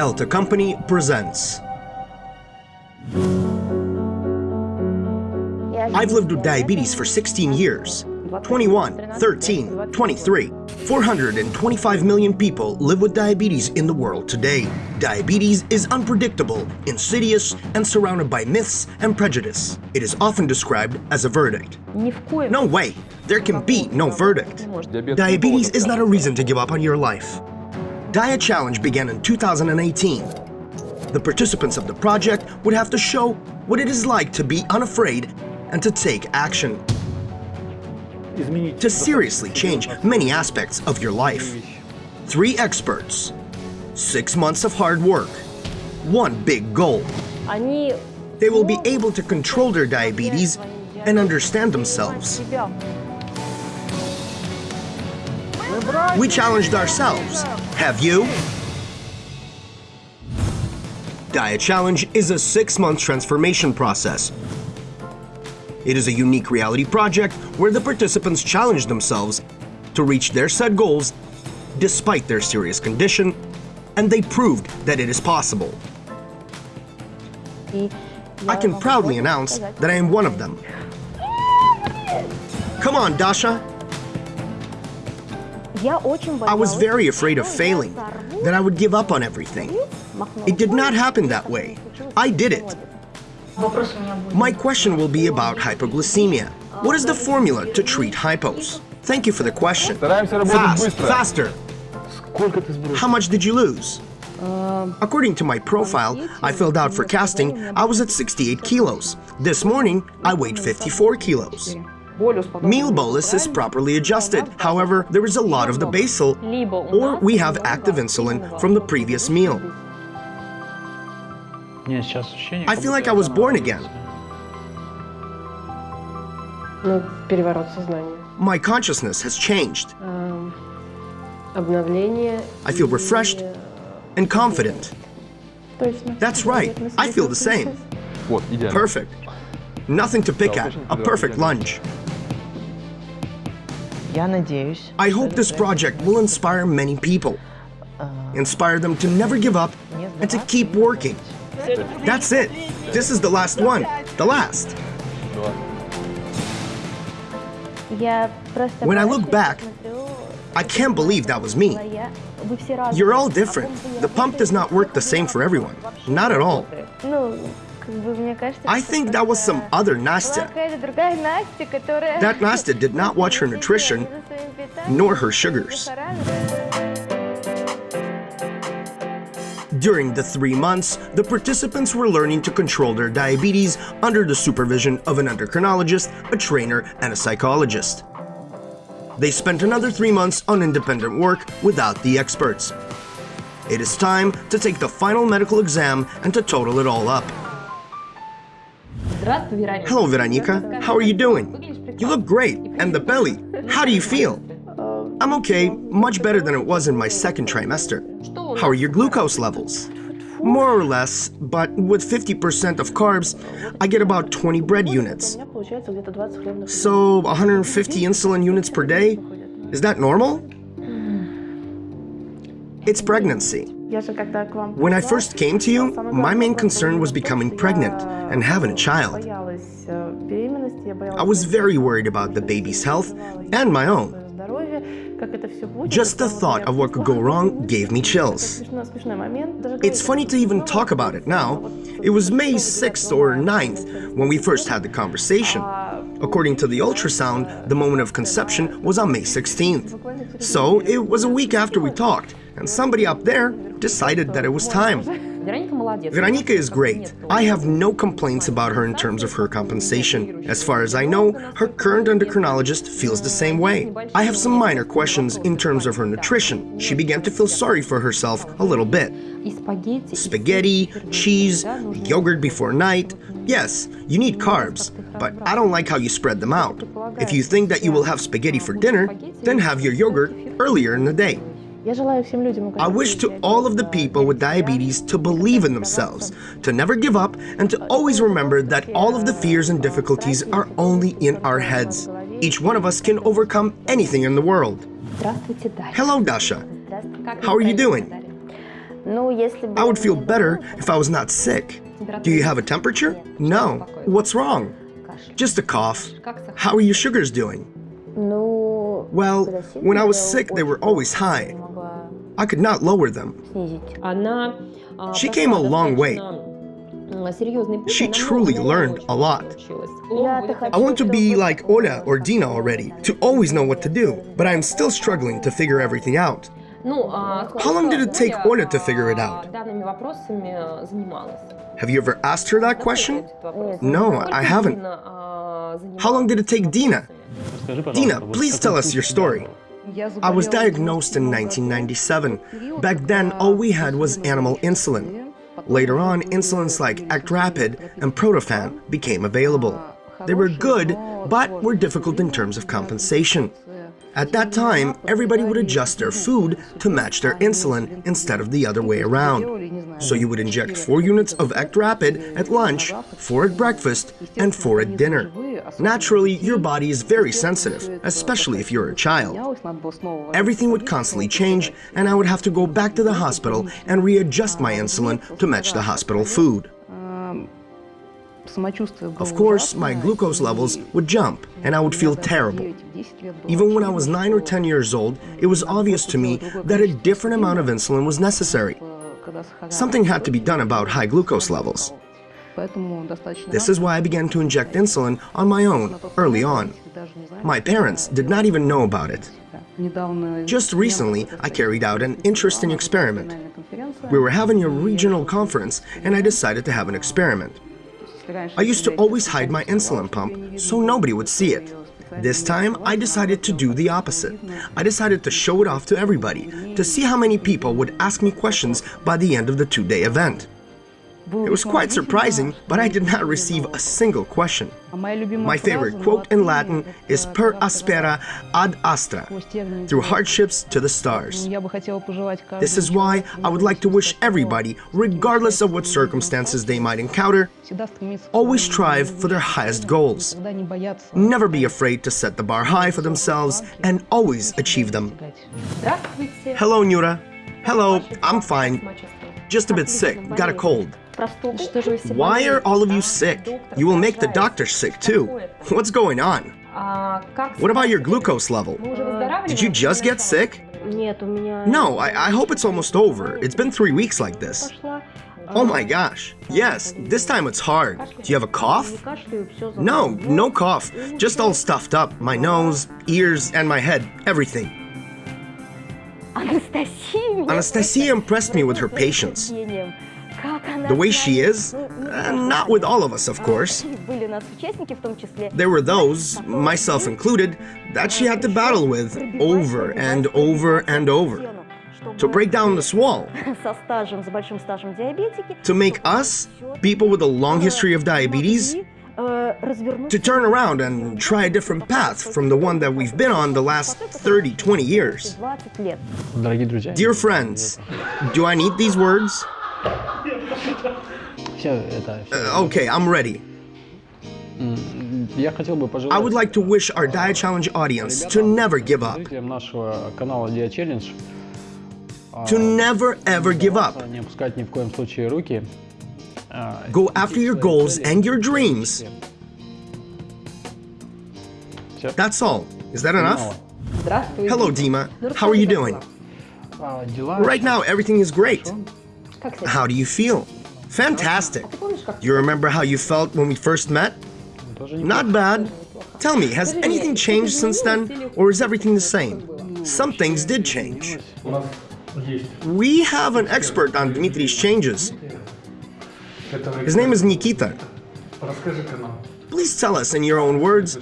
Elta Company presents. I've lived with diabetes for 16 years. 21, 13, 23. 425 million people live with diabetes in the world today. Diabetes is unpredictable, insidious, and surrounded by myths and prejudice. It is often described as a verdict. No way! There can be no verdict. Diabetes is not a reason to give up on your life. DiaChallenge began in 2018. The participants of the project would have to show what it is like to be unafraid and to take action to seriously change many aspects of your life. Three experts, six months of hard work, one big goal. They will be able to control their diabetes and understand themselves. We challenged ourselves. Have you? DiaChallenge is a six-month transformation process it is a unique reality project where the participants challenge themselves to reach their set goals despite their serious condition, and they proved that it is possible. I can proudly announce that I am one of them. Come on, Dasha! I was very afraid of failing, that I would give up on everything. It did not happen that way. I did it. My question will be about hypoglycemia. What is the formula to treat hypos? Thank you for the question. Fast, faster. How much did you lose? According to my profile, I filled out for casting, I was at 68 kilos. This morning, I weighed 54 kilos. Meal bolus is properly adjusted, however, there is a lot of the basal, or we have active insulin from the previous meal. I feel like I was born again. My consciousness has changed. I feel refreshed and confident. That's right, I feel the same. Perfect. Nothing to pick at, a perfect lunge. I hope this project will inspire many people. Inspire them to never give up and to keep working. That's it. This is the last one. The last. When I look back, I can't believe that was me. You're all different. The pump does not work the same for everyone. Not at all. I think that was some other Nastya. That Nastya did not watch her nutrition, nor her sugars. During the three months, the participants were learning to control their diabetes under the supervision of an endocrinologist, a trainer, and a psychologist. They spent another three months on independent work without the experts. It is time to take the final medical exam and to total it all up. Hello, Veronica. How are you doing? You look great. And the belly. How do you feel? I'm okay, much better than it was in my second trimester. How are your glucose levels? More or less, but with 50% of carbs, I get about 20 bread units. So 150 insulin units per day? Is that normal? It's pregnancy. When I first came to you, my main concern was becoming pregnant and having a child. I was very worried about the baby's health and my own. Just the thought of what could go wrong gave me chills. It's funny to even talk about it now. It was May 6th or 9th when we first had the conversation. According to the ultrasound, the moment of conception was on May 16th. So it was a week after we talked, and somebody up there decided that it was time. Veronica is great. I have no complaints about her in terms of her compensation. As far as I know, her current endocrinologist feels the same way. I have some minor questions in terms of her nutrition. She began to feel sorry for herself a little bit. Spaghetti, cheese, yogurt before night. Yes, you need carbs, but I don't like how you spread them out. If you think that you will have spaghetti for dinner, then have your yogurt earlier in the day. I wish to all of the people with diabetes to believe in themselves, to never give up, and to always remember that all of the fears and difficulties are only in our heads. Each one of us can overcome anything in the world. Hello, Dasha. How are you doing? I would feel better if I was not sick. Do you have a temperature? No. What's wrong? Just a cough. How are your sugars doing? Well, when I was sick, they were always high. I could not lower them. She came a long way. She truly learned a lot. I want to be like Ola or Dina already, to always know what to do, but I am still struggling to figure everything out. How long did it take Olya to figure it out? Have you ever asked her that question? No, I haven't. How long did it take Dina? Dina, please tell us your story. I was diagnosed in 1997. Back then, all we had was animal insulin. Later on, insulins like ActRapid and Protaphane became available. They were good, but were difficult in terms of compensation. At that time, everybody would adjust their food to match their insulin instead of the other way around. So you would inject 4 units of ActRapid at lunch, 4 at breakfast, and 4 at dinner. Naturally, your body is very sensitive, especially if you're a child. Everything would constantly change, and I would have to go back to the hospital and readjust my insulin to match the hospital food. Of course, my glucose levels would jump and I would feel terrible. Even when I was 9 or 10 years old, it was obvious to me that a different amount of insulin was necessary. Something had to be done about high glucose levels. This is why I began to inject insulin on my own, early on. My parents did not even know about it. Just recently, I carried out an interesting experiment. We were having a regional conference and I decided to have an experiment. I used to always hide my insulin pump so nobody would see it. This time, I decided to do the opposite. I decided to show it off to everybody, to see how many people would ask me questions by the end of the two-day event. It was quite surprising, but I did not receive a single question. My favorite quote in Latin is per aspera ad astra, through hardships to the stars. This is why I would like to wish everybody, regardless of what circumstances they might encounter, always strive for their highest goals. Never be afraid to set the bar high for themselves and always achieve them. Hello, Nura. Hello, I'm fine. Just a bit sick, got a cold. Why are all of you sick? You will make the doctor sick too. What's going on? What about your glucose level? Did you just get sick? No, I, I hope it's almost over. It's been three weeks like this. Oh my gosh. Yes, this time it's hard. Do you have a cough? No, no cough. Just all stuffed up. My nose, ears, and my head. Everything. Anastasia impressed me with her patience. The way she is, uh, not with all of us, of course. There were those, myself included, that she had to battle with over and over and over. To break down this wall. To make us, people with a long history of diabetes, to turn around and try a different path from the one that we've been on the last 30, 20 years. Dear friends, do I need these words? Uh, okay, I'm ready. I would like to wish our DiaChallenge audience to never give up. To never ever give up. Go after your goals and your dreams. That's all. Is that enough? Hello, Dima. How are you doing? Right now, everything is great. How do you feel? Fantastic. You remember how you felt when we first met? Not bad. Tell me, has anything changed since then, or is everything the same? Some things did change. We have an expert on Dmitri's changes. His name is Nikita. Please tell us in your own words,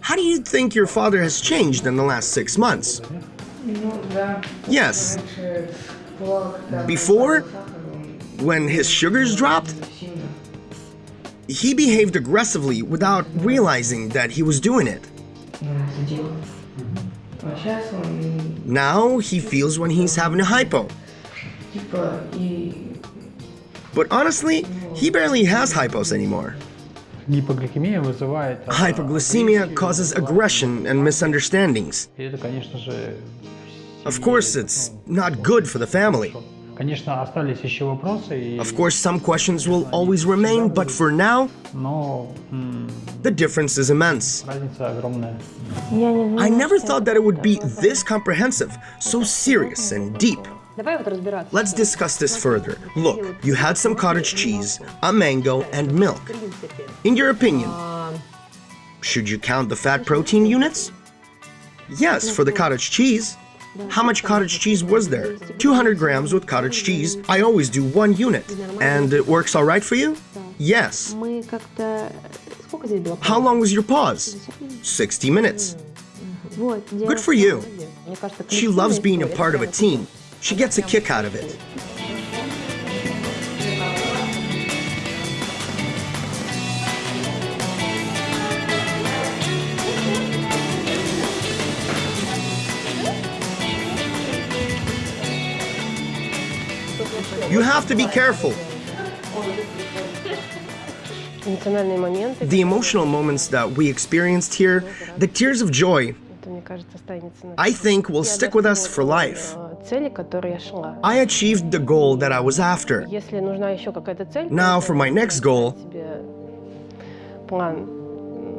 how do you think your father has changed in the last six months? Yes. Before, when his sugars dropped, he behaved aggressively without realizing that he was doing it. Now he feels when he's having a hypo. But honestly, he barely has hypos anymore. Hypoglycemia causes aggression and misunderstandings. Of course, it's not good for the family. Of course, some questions will always remain, but for now, the difference is immense. I never thought that it would be this comprehensive, so serious and deep. Let's discuss this further. Look, you had some cottage cheese, a mango, and milk. In your opinion, should you count the fat protein units? Yes, for the cottage cheese. How much cottage cheese was there? 200 grams with cottage cheese. I always do one unit. And it works all right for you? Yes. How long was your pause? 60 minutes. Good for you. She loves being a part of a team. She gets a kick out of it. You have to be careful. The emotional moments that we experienced here, the tears of joy, I think will stick with us for life. I achieved the goal that I was after. Now for my next goal,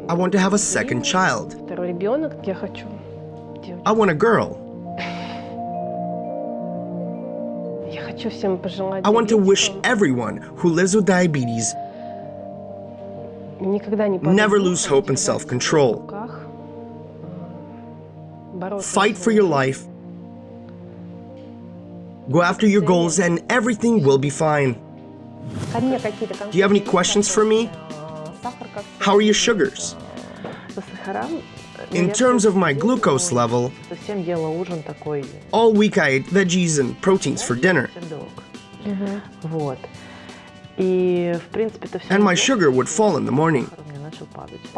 I want to have a second child. I want a girl. I want to wish everyone who lives with diabetes never lose hope and self-control. Fight for your life Go after your goals and everything will be fine. Do you have any questions for me? How are your sugars? In terms of my glucose level, all week I ate veggies and proteins for dinner. And my sugar would fall in the morning.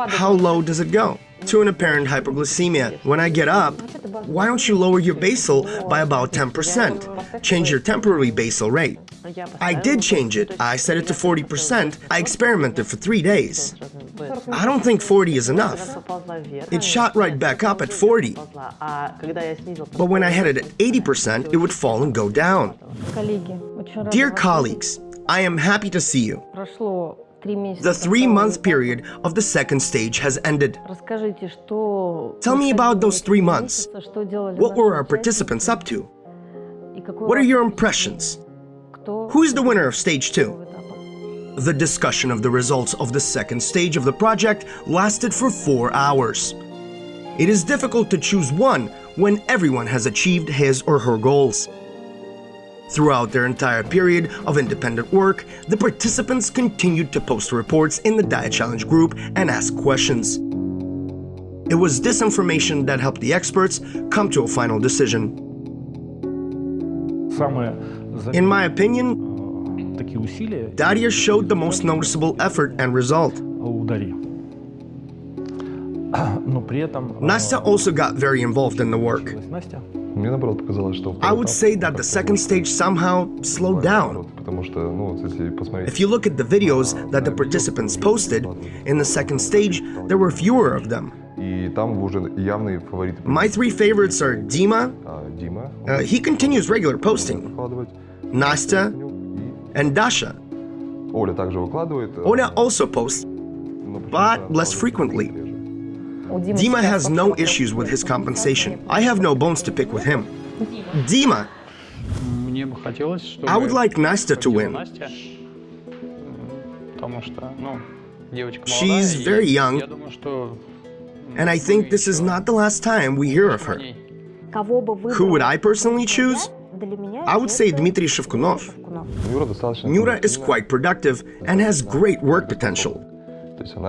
How low does it go? To an apparent hypoglycemia. When I get up, why don't you lower your basal by about 10%? Change your temporary basal rate. I did change it. I set it to 40%. I experimented for three days. I don't think 40 is enough. It shot right back up at 40. But when I had it at 80%, it would fall and go down. Dear colleagues, I am happy to see you. The three-month period of the second stage has ended. Tell me about those three months. What were our participants up to? What are your impressions? Who is the winner of stage two? The discussion of the results of the second stage of the project lasted for four hours. It is difficult to choose one when everyone has achieved his or her goals. Throughout their entire period of independent work, the participants continued to post reports in the DiaChallenge group and ask questions. It was this information that helped the experts come to a final decision. In my opinion, Daria showed the most noticeable effort and result. Nastya also got very involved in the work. I would say that the second stage somehow slowed down. If you look at the videos that the participants posted, in the second stage there were fewer of them. My three favorites are Dima, uh, he continues regular posting, Nastya, and Dasha. Olya also posts, but less frequently. Dima has no issues with his compensation. I have no bones to pick with him. Dima, I would like Nastya to win. She's very young, and I think this is not the last time we hear of her. Who would I personally choose? I would say Dmitry Shevkunov. Nura is quite productive and has great work potential.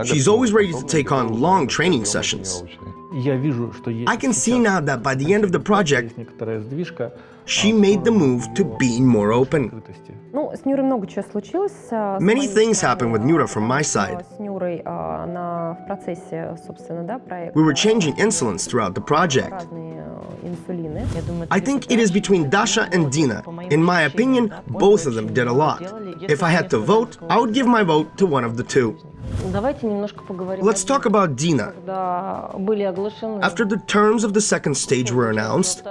She's always ready to take on long training sessions. I can see now that by the end of the project, she made the move to being more open. Many things happened with Nura from my side. We were changing insulins throughout the project. I think it is between Dasha and Dina. In my opinion, both of them did a lot. If I had to vote, I would give my vote to one of the two. Let's talk about Dina. After the terms of the second stage were announced,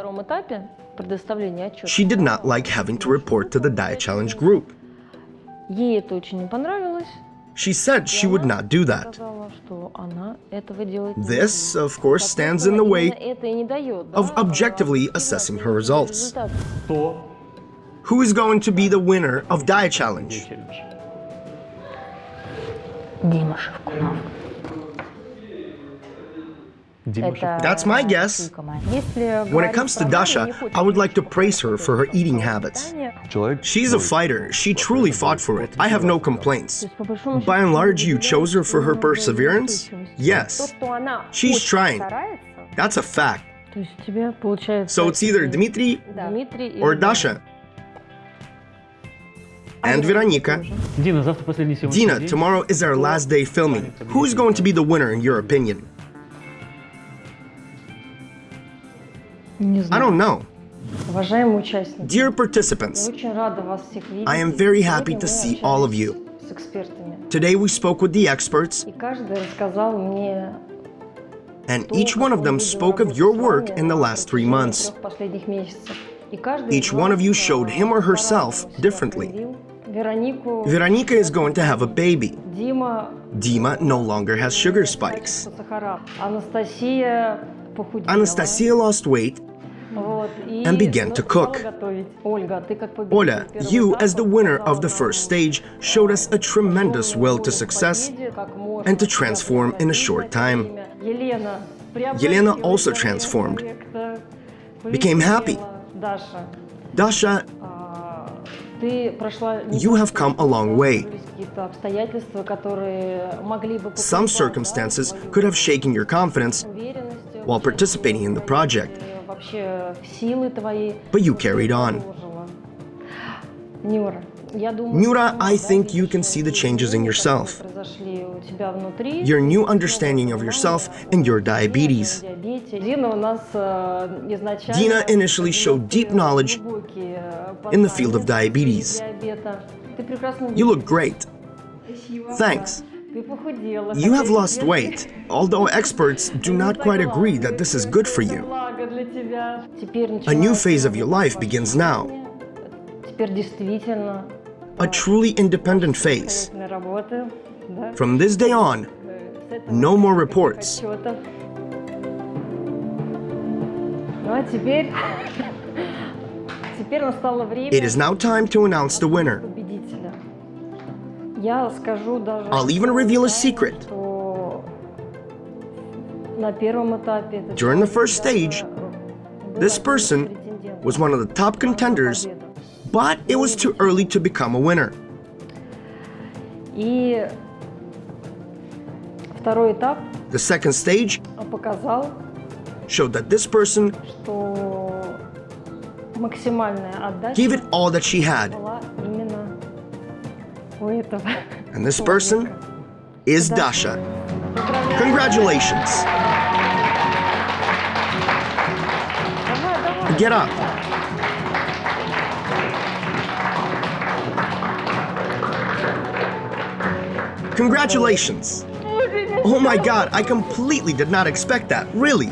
she did not like having to report to the DiaChallenge group. She said she would not do that. This, of course, stands in the way of objectively assessing her results. Who is going to be the winner of DiaChallenge? Dima Shevkunov. That's my guess. When it comes to Dasha, I would like to praise her for her eating habits. She's a fighter. She truly fought for it. I have no complaints. By and large, you chose her for her perseverance? Yes. She's trying. That's a fact. So it's either Dmitri or Dasha and Veronica. Dina, tomorrow is our last day filming. Who's going to be the winner in your opinion? I don't know. Dear participants, I am very happy to see all of you. Today we spoke with the experts, and each one of them spoke of your work in the last three months. Each one of you showed him or herself differently. Veronica is going to have a baby. Dima no longer has sugar spikes. Anastasia lost weight and began to cook. Olga, you, as the winner of the first stage, showed us a tremendous will to success and to transform in a short time. Yelena also transformed, became happy. Dasha you have come a long way. Some circumstances could have shaken your confidence while participating in the project, but you carried on. Nura, I think you can see the changes in yourself, your new understanding of yourself and your diabetes. Dina initially showed deep knowledge in the field of diabetes. You look great. Thanks. You have lost weight, although experts do not quite agree that this is good for you. A new phase of your life begins now a truly independent face. From this day on, no more reports. It is now time to announce the winner. I'll even reveal a secret. During the first stage, this person was one of the top contenders but it was too early to become a winner. The second stage showed that this person gave it all that she had. And this person is Dasha. Congratulations! Get up! Congratulations! Oh my god, I completely did not expect that, really.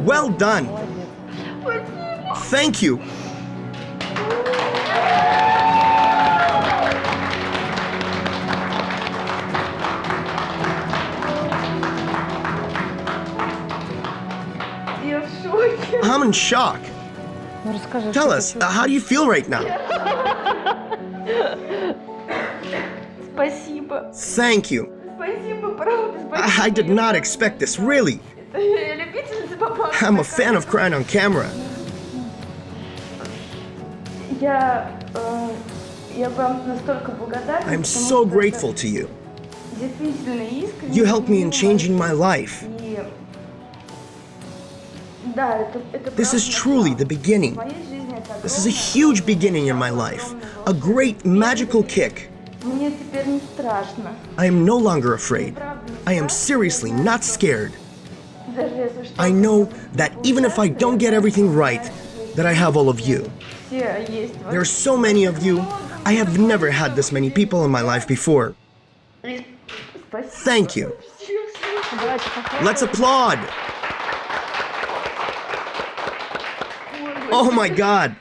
Well done. Thank you. I'm in shock. Tell us, uh, how do you feel right now? Thank you. I, I did not expect this, really. I'm a fan of crying on camera. I'm so grateful to you. You helped me in changing my life. This is truly the beginning. This is a huge beginning in my life, a great magical kick. I am no longer afraid. I am seriously not scared. I know that even if I don't get everything right, that I have all of you. There are so many of you. I have never had this many people in my life before. Thank you. Let's applaud. Oh my god!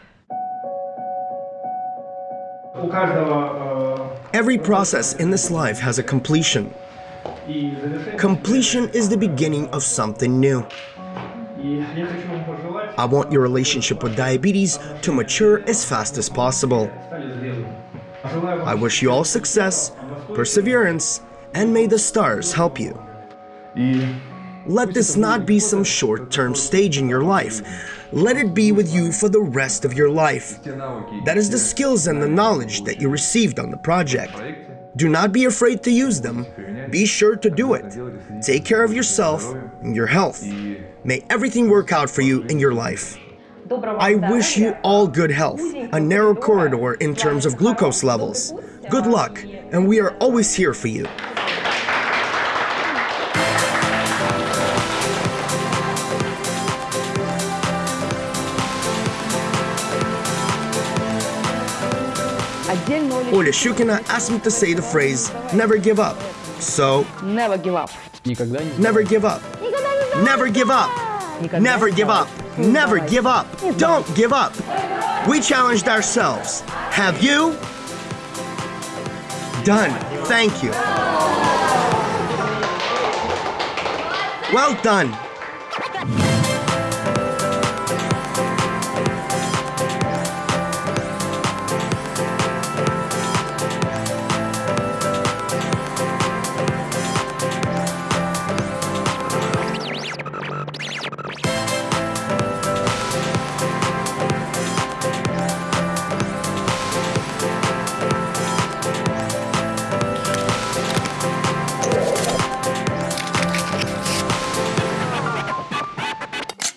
Every process in this life has a completion. Completion is the beginning of something new. I want your relationship with diabetes to mature as fast as possible. I wish you all success, perseverance, and may the stars help you. Let this not be some short-term stage in your life. Let it be with you for the rest of your life. That is the skills and the knowledge that you received on the project. Do not be afraid to use them. Be sure to do it. Take care of yourself and your health. May everything work out for you in your life. I wish you all good health, a narrow corridor in terms of glucose levels. Good luck, and we are always here for you. Olya Shukina asked me to say the phrase, never give up. So, never give up. Never give up. Never give up. Never give up. Never give up. Don't give up. We challenged ourselves. Have you? Done. Thank you. Well done.